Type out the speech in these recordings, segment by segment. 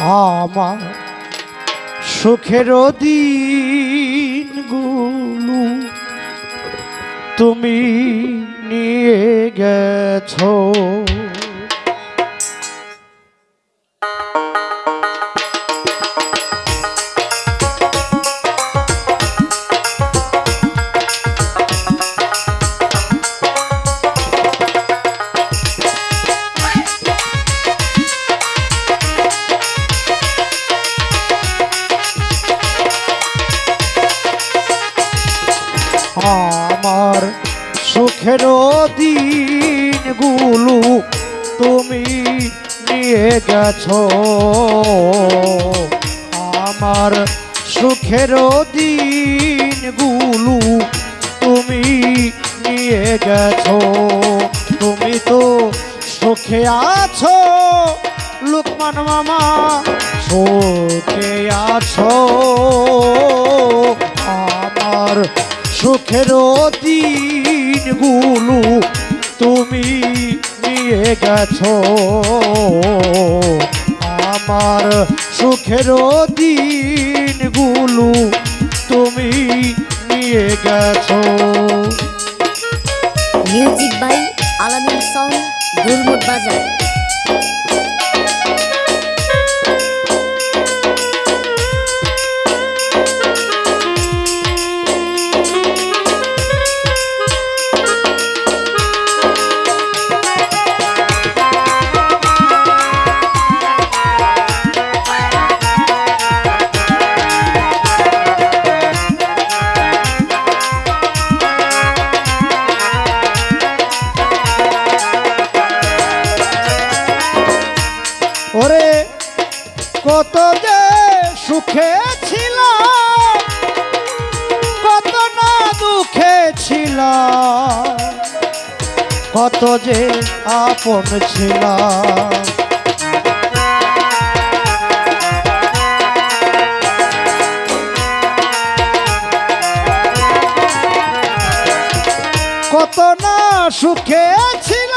আমার সুখের দিনগুলো তুমি নিয়ে গেছো। সুখের দিনগুলো তুমি নিয়ে গেছো। আমার সুখের দিনগুলো তুমি নিয়ে গেছো। তুমি তো সুখে আছো, লোকমান মামা, সুখে আছো। আমার সুখের দিনগুলো তুমি নিয়ে গেছো। আমার সুখের দিনগুলো তুমি নিয়ে গেছো। মিউজিক বাই আলামিন সং গুলমুট বাজার ওরে, কত যে সুখে ছিল কত না দুঃখে ছিল কত যে আপন ছিল কত না সুখে ছিল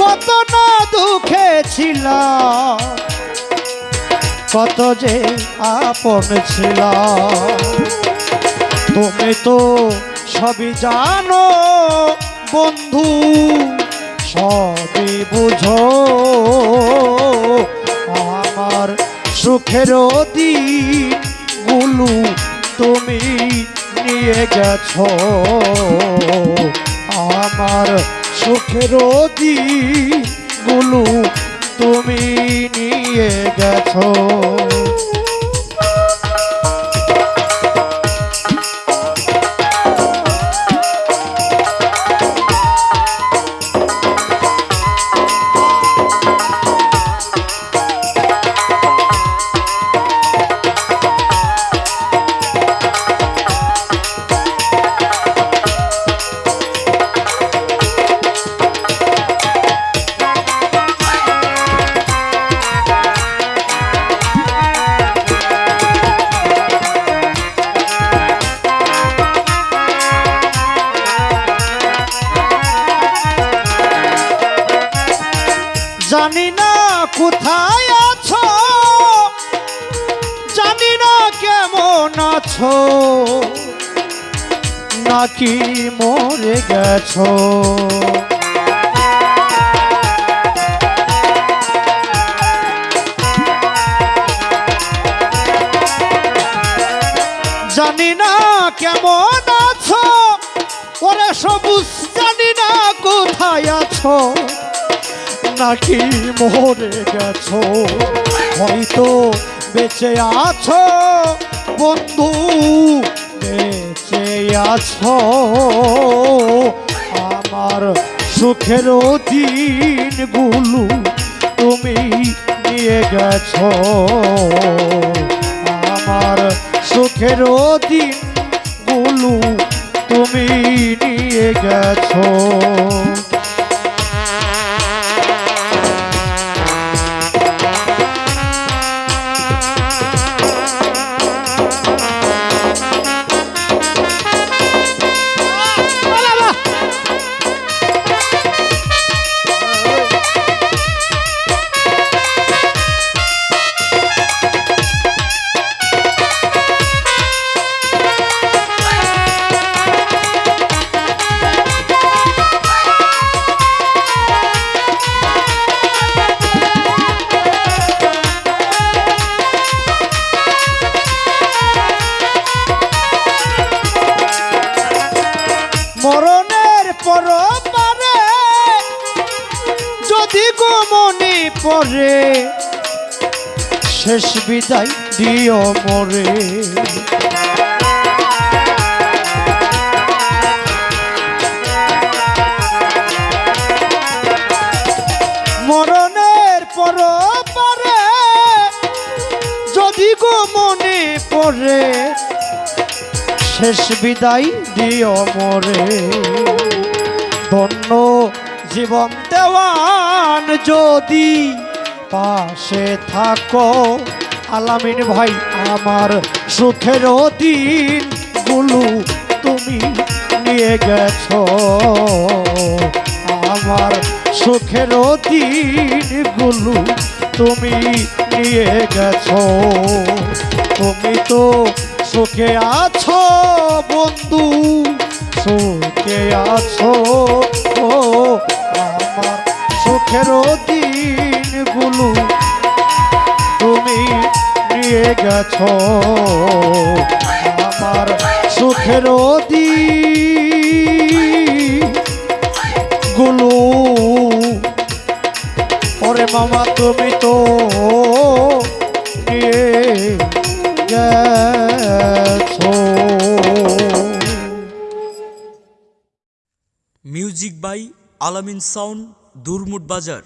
কত না দুঃখে ছিল কত যে আপন ছিল তুমি তো সবই জানো বন্ধু, সবই বুঝো। আমার সুখের দিনগুলো তুমি নিয়ে গেছো। আমার সুখের দিনগুলো তুমি নিয়ে গেছো। জানি না কোথায় আছো। জানি না কেমন আছো। নাকি মরে গেছো। জানি না কেমন আছো। ওরে সবুজ, জানি না কোথায় আছো। নাকি মরে গেছো? হয়তো বেঁচে আছো, বন্ধু, বেঁচে আছো। আমার সুখের দিনগুলো তুমি নিয়ে গেছো। আমার সুখের দিনগুলো তুমি নিয়ে গেছো। গো মনে পড়ে, শেষ বিদায় দিও মরে। মরণের পর পরে, যদি গো মনে পড়ে, শেষ বিদায় দিও মরে। ধন্য জীবন দেওয়ান যদি পাশে থাকো। আলামিন ভাই, আমার সুখের দিনগুলো তুমি নিয়ে গেছো। আমার সুখের দিনগুলো তুমি নিয়ে গেছো। তুমি তো সুখে আছো বন্ধু, সুখে আছো। ও সুখের দিনগুলো, তুমি নিয়ে গেছো। আমার সুখের দিনগুলো ওরে মামা তুমি তো নিয়ে মিউজিক বাই আলামিন সাউন্ড দুরমুট বাজার।